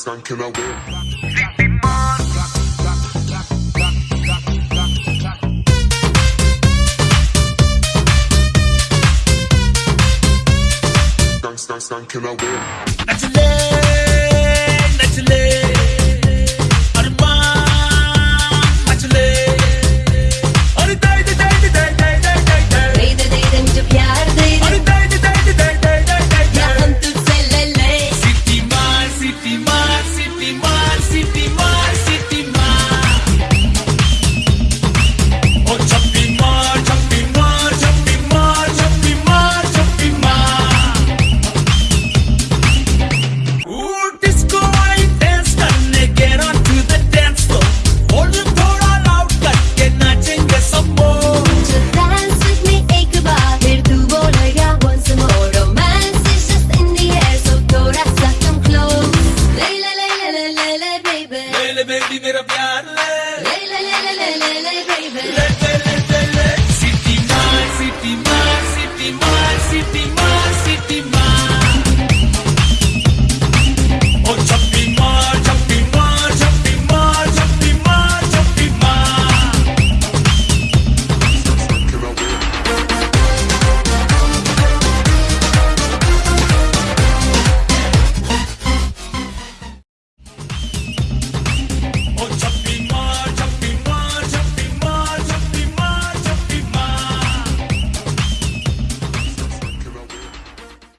están que la can Están que la veo. City man, City man, City man, City man, City Mall.